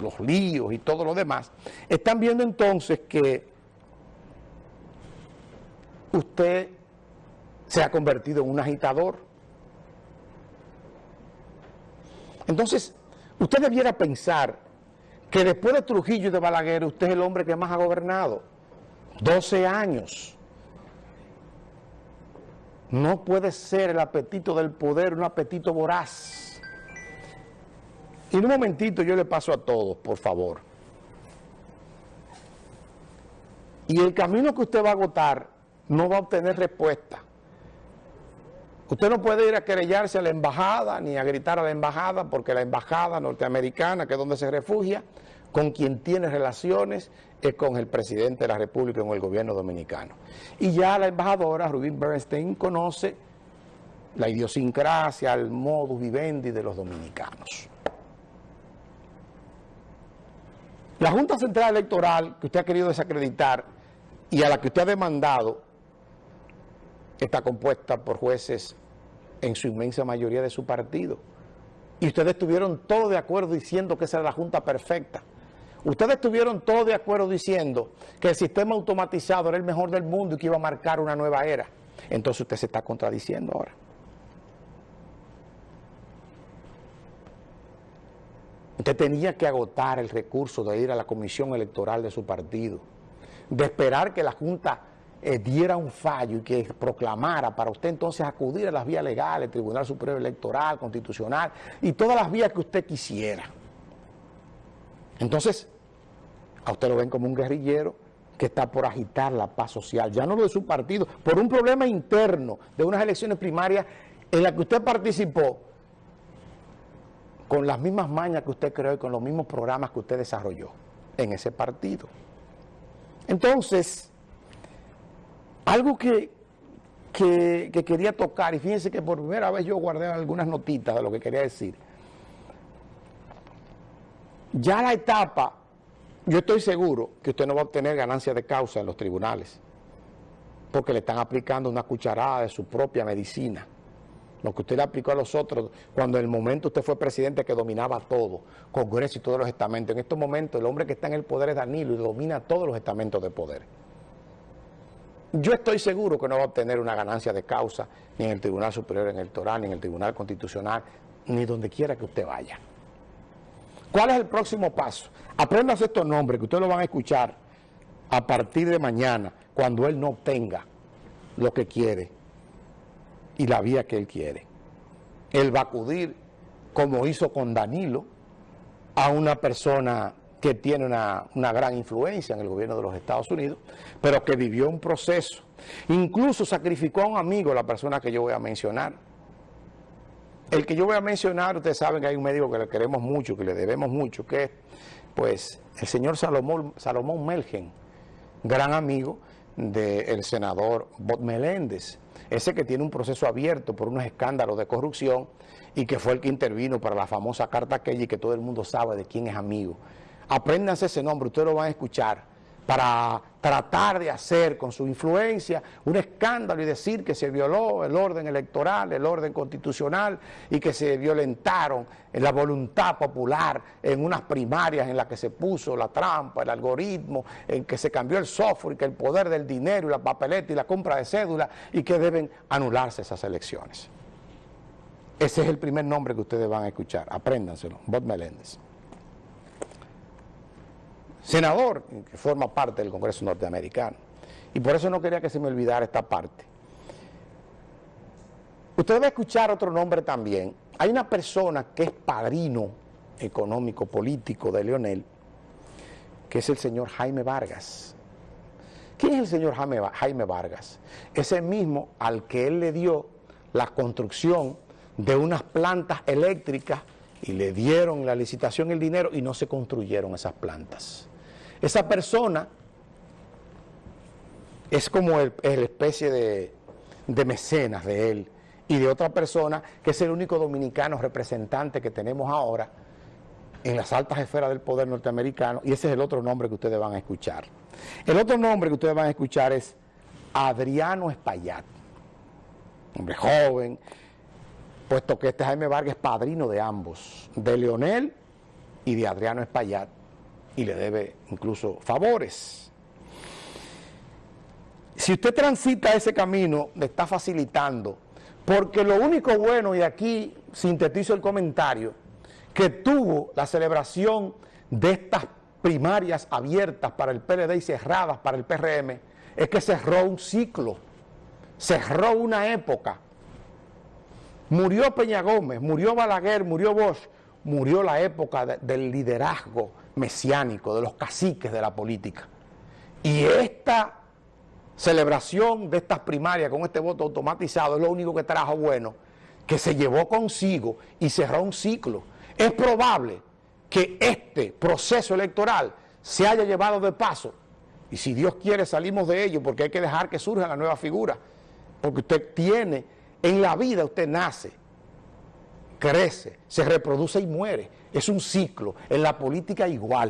los líos y todo lo demás, están viendo entonces que usted se ha convertido en un agitador. Entonces, usted debiera pensar que después de Trujillo y de Balaguer, usted es el hombre que más ha gobernado. 12 años. No puede ser el apetito del poder un apetito voraz. Y en un momentito yo le paso a todos, por favor. Y el camino que usted va a agotar no va a obtener respuesta. Usted no puede ir a querellarse a la embajada ni a gritar a la embajada porque la embajada norteamericana, que es donde se refugia, con quien tiene relaciones es con el presidente de la República, con el gobierno dominicano. Y ya la embajadora Rubin Bernstein conoce la idiosincrasia, el modus vivendi de los dominicanos. La Junta Central Electoral que usted ha querido desacreditar y a la que usted ha demandado está compuesta por jueces en su inmensa mayoría de su partido. Y ustedes estuvieron todos de acuerdo diciendo que esa era la Junta perfecta. Ustedes estuvieron todos de acuerdo diciendo que el sistema automatizado era el mejor del mundo y que iba a marcar una nueva era. Entonces usted se está contradiciendo ahora. Usted tenía que agotar el recurso de ir a la comisión electoral de su partido, de esperar que la Junta eh, diera un fallo y que proclamara para usted entonces acudir a las vías legales, Tribunal Superior Electoral, Constitucional y todas las vías que usted quisiera. Entonces, a usted lo ven como un guerrillero que está por agitar la paz social, ya no lo de su partido, por un problema interno de unas elecciones primarias en las que usted participó con las mismas mañas que usted creó y con los mismos programas que usted desarrolló en ese partido. Entonces, algo que, que, que, quería tocar, y fíjense que por primera vez yo guardé algunas notitas de lo que quería decir, ya la etapa, yo estoy seguro que usted no va a obtener ganancia de causa en los tribunales, porque le están aplicando una cucharada de su propia medicina. Lo que usted le aplicó a los otros, cuando en el momento usted fue presidente que dominaba todo, Congreso y todos los estamentos. En estos momentos el hombre que está en el poder es Danilo y domina todos los estamentos de poder. Yo estoy seguro que no va a obtener una ganancia de causa ni en el Tribunal Superior Electoral, ni en el Tribunal Constitucional, ni donde quiera que usted vaya. ¿Cuál es el próximo paso? Apréndase estos nombres que ustedes lo van a escuchar a partir de mañana, cuando él no obtenga lo que quiere y la vía que él quiere. Él va a acudir, como hizo con Danilo, a una persona que tiene una, una, gran influencia en el gobierno de los Estados Unidos, pero que vivió un proceso. Incluso sacrificó a un amigo, la persona que yo voy a mencionar, el que yo voy a mencionar, ustedes saben que hay un médico que le queremos mucho, que le debemos mucho, que es pues el señor Salomón, Salomón Melgen, gran amigo del senador Bot Meléndez, ese que tiene un proceso abierto por unos escándalos de corrupción y que fue el que intervino para la famosa carta aquella y que todo el mundo sabe de quién es amigo. Apréndanse ese nombre, ustedes lo van a escuchar para tratar de hacer con su influencia un escándalo y decir que se violó el orden electoral, el orden constitucional y que se violentaron la voluntad popular en unas primarias en las que se puso la trampa, el algoritmo, en que se cambió el software que el poder del dinero y la papeleta y la compra de cédula y que deben anularse esas elecciones. Ese es el primer nombre que ustedes van a escuchar, apréndanselo, Bob Meléndez senador que forma parte del Congreso norteamericano. Y por eso no quería que se me olvidara esta parte. Usted va a escuchar otro nombre también. Hay una persona que es padrino económico, político de Leonel, que es el señor Jaime Vargas. ¿Quién es el señor Jaime, Jaime Vargas? Ese mismo al que él le dio la construcción de unas plantas eléctricas y le dieron la licitación el dinero y no se construyeron esas plantas. Esa persona es como el, la especie de, de mecenas de él y de otra persona que es el único dominicano representante que tenemos ahora en las altas esferas del poder norteamericano. Y ese es el otro nombre que ustedes van a escuchar. El otro nombre que ustedes van a escuchar es Adriano Espaillat, hombre joven, puesto que este Jaime Vargas es padrino de ambos, de Leonel y de Adriano Espaillat y le debe incluso favores. Si usted transita ese camino, le está facilitando, porque lo único bueno, y aquí sintetizo el comentario, que tuvo la celebración de estas primarias abiertas para el PLD y cerradas para el PRM, es que cerró un ciclo, cerró una época. Murió Peña Gómez, murió Balaguer, murió Bosch, murió la época del liderazgo mesiánico, de los caciques de la política. Y esta celebración de estas primarias con este voto automatizado es lo único que trajo bueno, que se llevó consigo y cerró un ciclo. Es probable que este proceso electoral se haya llevado de paso y si Dios quiere salimos de ello porque hay que dejar que surja la nueva figura porque usted tiene, en la vida usted nace crece, se reproduce y muere. Es un ciclo, en la política igual.